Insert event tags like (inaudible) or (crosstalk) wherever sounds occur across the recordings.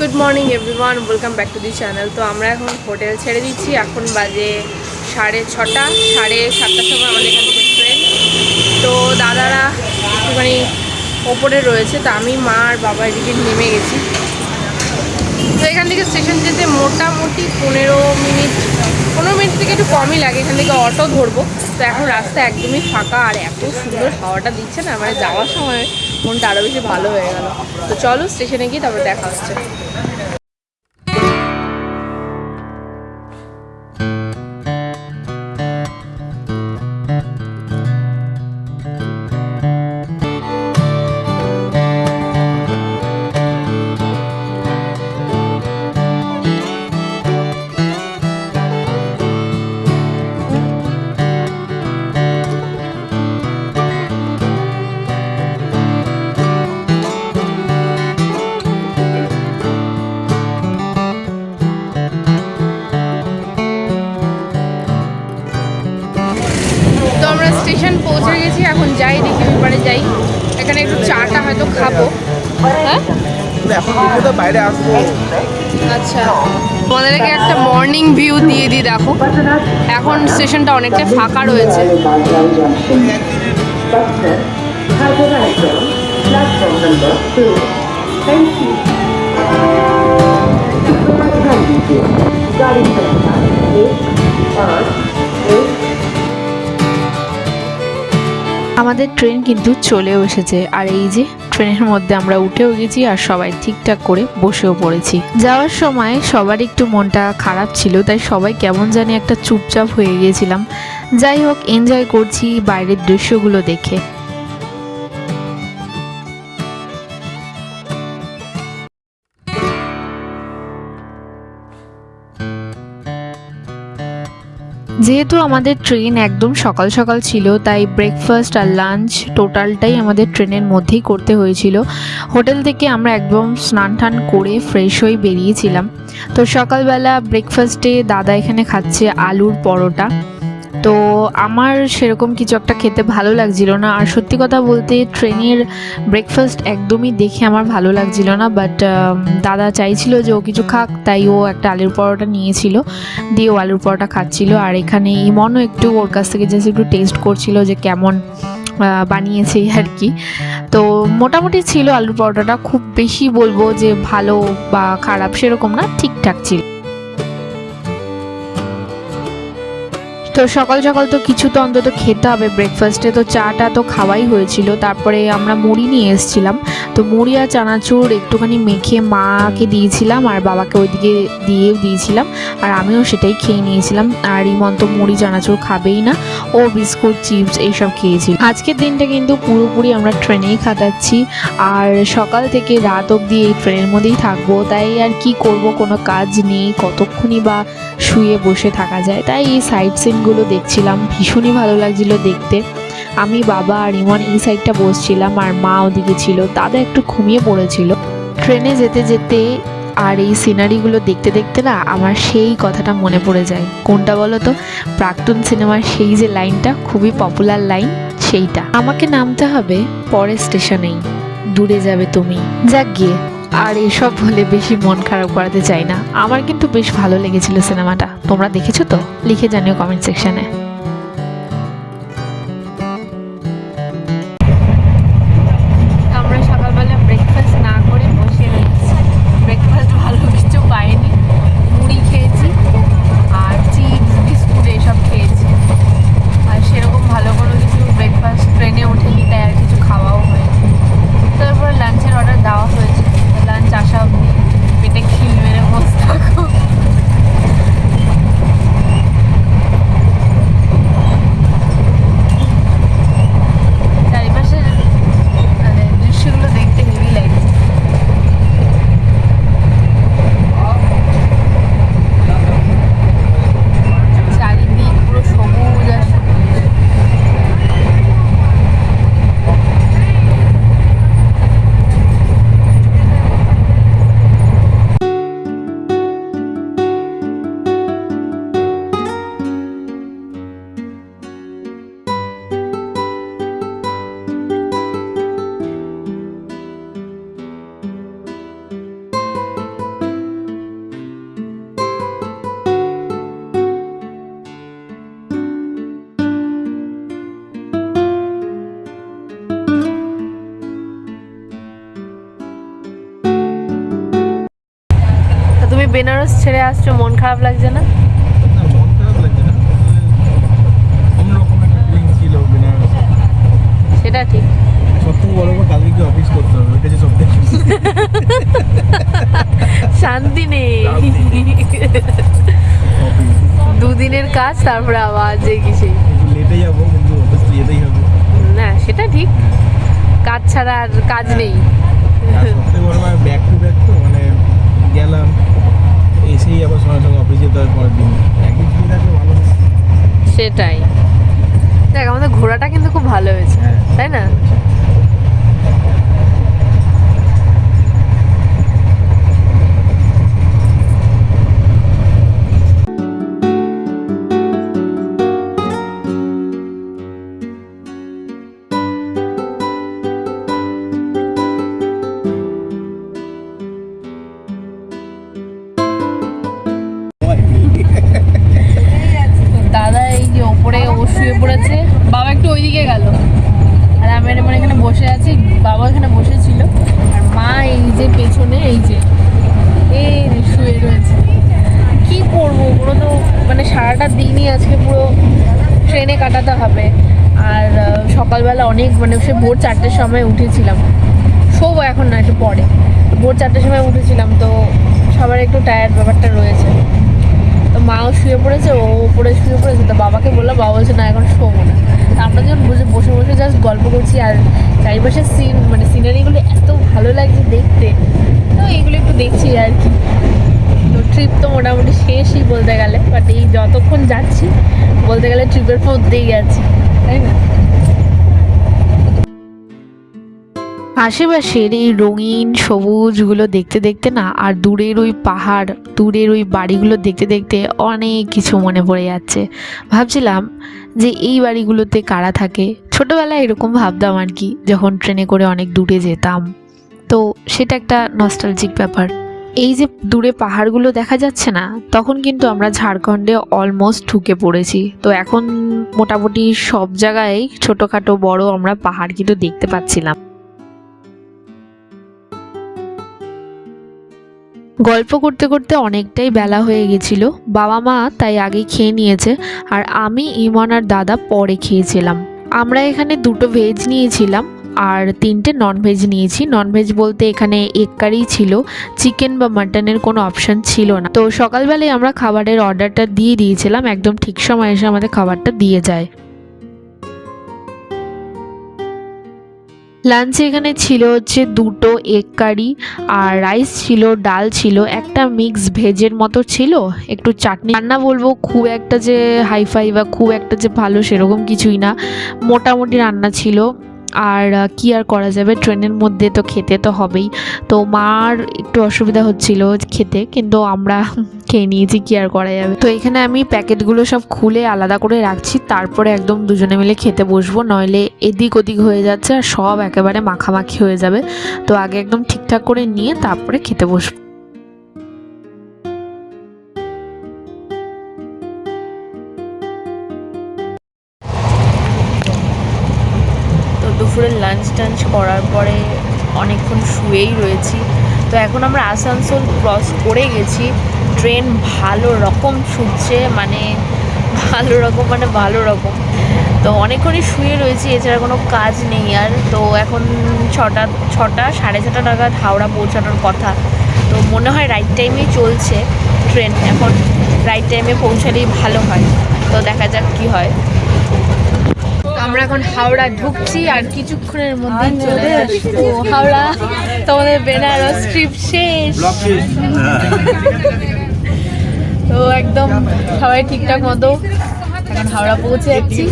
Good morning everyone welcome back to the channel তো আমরা এখন হোটেল ছেড়ে দিচ্ছি। এখন বাজে সাড়ে ছটা, সাড়ে সাতটার সময় আমাদের এখান থেকে ট্রেন তো দাদারা একটুখানি ওপরে রয়েছে, তো আমি, মা আর বাবা এদিকে নেমে গেছি। তো এখান থেকে স্টেশন যেতে মোটামুটি পনেরো মিনিট পনেরো মিনিট থেকে একটু কমই লাগে। এখান থেকে অটো ধরবো। তো এখন রাস্তা একদমই ফাঁকা, আর এত সুন্দর হাওয়াটা দিচ্ছে না। মানে যাওয়ার সময় মনটা আরও বেশি ভালো হয়ে গেল। তো চলো স্টেশনে গিয়ে তারপর দেখা হচ্ছে। খাব। হ্যাঁ? আচ্ছা। একটা মর্নিং ভিউ দিই দেখো। এখন স্টেশনটা অনেকটা ফাঁকা রয়েছে। আমাদের ট্রেন কিন্তু চলেও এসেছে। আর এই যে ট্রেনের মধ্যে আমরা উঠেও গেছি আর সবাই ঠিকঠাক করে বসেও পড়েছি। যাওয়ার সময় সবার একটু মনটা খারাপ ছিল, তাই সবাই কেমন জানি একটা চুপচাপ হয়ে গিয়েছিলাম যাই হোক এনজয় করছি বাইরের দৃশ্যগুলো দেখে। যেহেতু আমাদের ট্রেন একদম সকাল সকাল ছিল, তাই ব্রেকফাস্ট আর লাঞ্চ টোটালটাই আমাদের ট্রেনের মধ্যেই করতে হয়েছিল। হোটেল থেকে আমরা একদম স্নান টান করে ফ্রেশ হয়ে বেরিয়েছিলাম। তো সকালবেলা ব্রেকফাস্টে দাদা এখানে খাচ্ছে আলুর পরোটা। তো আমার সেরকম কিছু একটা খেতে ভালো লাগছিল না। আর সত্যি কথা বলতে, ট্রেনের ব্রেকফাস্ট একদমই দেখে আমার ভালো লাগছিল না বাট দাদা চাইছিল যে ও কিছু খাক, তাই ও একটা আলুর পরোটা নিয়েছিল, দিয়ে ও আলুর পরোটা খাচ্ছিল। আর এখানে ইমনও একটু ওর কাছ থেকে জাস্ট একটু টেস্ট করছিল যে কেমন বানিয়েছে আর কি। তো মোটামুটি ছিল আলুর পরোটাটা, খুব বেশি বলব যে ভালো বা খারাপ সেরকম না, ঠিকঠাক ছিল। তো সকাল সকাল তো কিছু তো অন্তত খেতে হবে। ব্রেকফাস্টে তো চাটা তো খাওয়াই হয়েছিল। তারপরে আমরা মুড়ি নিয়ে এসেছিলাম। তো মুড়ি আর চানাচুর একটুখানি মেখে মাকে দিয়েছিলাম আর বাবাকে ওইদিকে দিয়ে দিয়েছিলাম। আর আমিও সেটাই খেয়ে নিয়েছিলাম। আর ইমন তো মুড়ি, চানাচুর খাবেই না। ও বিস্কুট, চিপস এইসব খেয়েছিল। আজকের দিনটা কিন্তু পুরোপুরি আমরা ট্রেনেই খাটাচ্ছি আর সকাল থেকে রাত অবধি এই ট্রেনের মধ্যেই থাকব। তাই আর কি করব? কোনো কাজ নেই। কতক্ষণই বা শুয়ে বসে থাকা যায়? তাই এই সাইড সিনগুলো দেখছিলাম, ভীষণই ভালো লাগছিল দেখতে। আমি বাবা আর ইমন এই সাইডটা বসছিলাম আর মা ওদিকে ছিল, দাদা একটু ঘুমিয়ে পড়েছিল। ট্রেনে যেতে যেতে আর এই সিনারিগুলো দেখতে দেখতে না আমার সেই কথাটা মনে পড়ে যায়। কোনটা বলো তো প্রাক্তন সিনেমার সেই যে লাইনটা খুবই পপুলার লাইন সেইটা। আমাকে নামতে হবে পরের স্টেশনেই দূরে যাবে তুমি। যাক গিয়ে। আর এসব বলে বেশি মন খারাপ করাতে চাই না। আমার কিন্তু বেশ ভালো লেগেছিল সিনেমাটা। তোমরা দেখেছ তো? লিখে জানিও কমেন্ট সেকশনে বেনারস ছেড়ে আসছো মন খারাপ লাগছে না? সেটা ঠিক। সব বড় কথা কালকে কি অফিস করতে হবে ওইটা যে সব শান্তি নেই। (laughs) দুদিনের কাজ তারপরে আবার যে কিসে লেটে যাব কিন্তু যেতেই হবে। না সেটা ঠিক। কাজ ছাড়া আর কাজ নেই। সবথেকে বড় ব্যাক টু ব্যাক তো মানে গেলাম। এসেই আবার সঙ্গে সঙ্গে অফিস যেতে হয় পরের দিন। একদিন ছুটি থাকলে ভালো সেটাই। দেখ আমাদের ঘোরাটা কিন্তু খুব ভালো হয়েছে হ্যাঁ। তাই না? এই এই শুয়ে রয়েছে। কি করব ওগুলো তো? মানে সারাটা দিনই আজকে পুরো ট্রেনে কাটাতে হবে। আর সকালবেলা অনেক মানে সে ভোর চারটের সময় উঠেছিলাম। শোবো এখন না, একটু পরে। ভোর চারটের সময় উঠেছিলাম, তো সবার একটু টায়ার্ড ব্যাপারটা রয়েছে। তো মাও শুয়ে পড়েছে, ও উপরে শুয়ে পড়েছে, তো বাবাকে বললাম বাবা বলছে, না, এখন শোবো না। তা আমরা যখন বসে বসে বসে জাস্ট গল্প করছি, আর চারিপাশের সিন মানে সিনারিগুলো এত ভালো লাগছে দেখতে, তো এইগুলো একটু দেখছি আর কি। তো ট্রিপ তো মোটামুটি শেষই বলতে গেলে বাট এই যতক্ষণ যাচ্ছি, বলতে গেলে ট্রিপের মধ্যেই আছি, তাই না? আশেপাশের এই রঙিন সবুজগুলো দেখতে দেখতে না, আর দূরের ওই পাহাড়, দূরের ওই বাড়িগুলো দেখতে দেখতে অনেক কিছু মনে পড়ে যাচ্ছে। ভাবছিলাম যে এই বাড়িগুলোতে কারা থাকে? ছোটোবেলায় এরকম ভাবতাম আর কি, যখন ট্রেনে করে অনেক দূরে যেতাম। তো সেটা একটা নস্টালজিক ব্যাপার। এই যে দূরে পাহাড়গুলো দেখা যাচ্ছে না, তখন কিন্তু আমরা ঝাড়খণ্ডে অলমোস্ট ঢুকে পড়েছি। তো এখন মোটামুটি সব জায়গায় ছোটোখাটো বড় আমরা পাহাড় কিন্তু দেখতে পাচ্ছিলাম। গল্প করতে করতে অনেকটাই বেলা হয়ে গেছিল। বাবা মা তাই আগে খেয়ে নিয়েছে আর আমি, ইমন আর দাদা পরে খেয়েছিলাম। আমরা এখানে দুটো ভেজ নিয়েছিলাম আর তিনটে নন ভেজ নিয়েছি। নন ভেজ বলতে এখানে এক কারি ছিল চিকেন বা মাটনের কোনো অপশান ছিল না। তো সকালবেলায় আমরা খাবারের অর্ডারটা দিয়ে দিয়েছিলাম, একদম ঠিক সময় এসে আমাদের খাবারটা দিয়ে যায়। লাঞ্চে এখানে ছিল হচ্ছে দুটো এগ কারি আর রাইস ছিল, ডাল ছিল, একটা মিক্স ভেজের মতো ছিল, একটু চাটনি। রান্না বলব খুব একটা যে হাইফাই বা খুব একটা যে ভালো সেরকম কিছুই না। মোটামুটি রান্না ছিল। আর কি আর করা যাবে? ট্রেনের মধ্যে তো খেতে তো হবেই। তো মার একটু অসুবিধা হচ্ছিল খেতে, কিন্তু আমরা (laughs) খেয়ে নিয়েছি, কি আর করা যাবে? তো এখানে আমি প্যাকেটগুলো সব খুলে আলাদা করে রাখছি, তারপরে একদম দুজনে মিলে খেতে বসবো, নইলে এদিক ওদিক হয়ে যাচ্ছে আর সব একেবারে মাখামাখি হয়ে যাবে। তো আগে একদম ঠিকঠাক করে নিয়ে তারপরে খেতে বসবো। দুপুরের লাঞ্চ টাঞ্চ করার পরে অনেকক্ষণ শুয়েই রয়েছি। তো এখন আমরা আসানসোল ক্রস করে গেছি। ট্রেন ভালো রকম ছুটছে মানে ভালো রকম মানে ভালো রকম। তো অনেকক্ষণই শুয়ে রয়েছি, এছাড়া কোনো কাজ নেই আর। তো এখন ছটা ছটা, সাড়ে ছটা নাগাদ হাওড়া পৌঁছানোর কথা। তো মনে হয় রাইট টাইমেই চলছে ট্রেন এখন রাইট টাইমে পৌঁছালেই ভালো হয়। তো দেখা যাক কি হয়। আমরা এখন হাওড়া ঢুকছি আর কিছুক্ষণের মধ্যে চলে আসব। হাওড়া তোমাদের বেনারস ট্রিপ শেষ। তো একদম সবাই ঠিকঠাক মতো এখন হাওড়া পৌঁছে যাচ্ছি।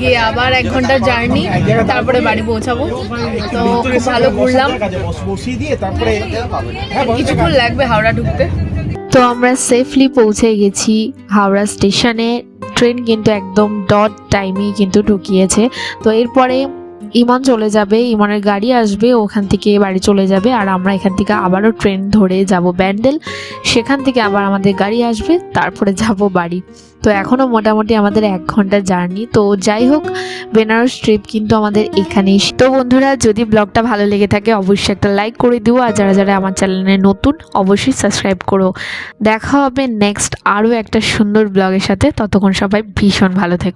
গিয়ে আবার এক ঘণ্টা জার্নি তারপরে বাড়ি পৌঁছাবো। তো খুব ভালো ঘুরলাম। বসিয়ে দিয়ে তারপরে হ্যাঁ কিছুক্ষণ লাগবে হাওড়া ঢুকতে। তো আমরা সেফলি পৌঁছে গেছি হাওড়া স্টেশনে। ট্রেন কিন্তু একদম ডট টাইমেই কিন্তু ঢুকিয়েছে। তো এরপরে ইমন চলে যাবে, ইমনের গাড়ি আসবে, ওখান থেকে বাড়ি চলে যাবে আর আমরা এখান থেকে আবারও ট্রেন ধরে যাব ব্যান্ডেল। সেখান থেকে আবার আমাদের গাড়ি আসবে, তারপরে যাব বাড়ি। তো এখনও মোটামুটি আমাদের এক ঘণ্টা জার্নি। তো যাই হোক, বেনারস ট্রিপ কিন্তু আমাদের এখানেই তো বন্ধুরা, যদি ব্লগটা ভালো লেগে থাকে, অবশ্যই একটা লাইক করে দিও। আর যারা যারা আমার চ্যানেলে নতুন, অবশ্যই সাবস্ক্রাইব করো। দেখা হবে নেক্সট আরও একটা সুন্দর ব্লগের সাথে। ততক্ষণ সবাই ভীষণ ভালো থেকো।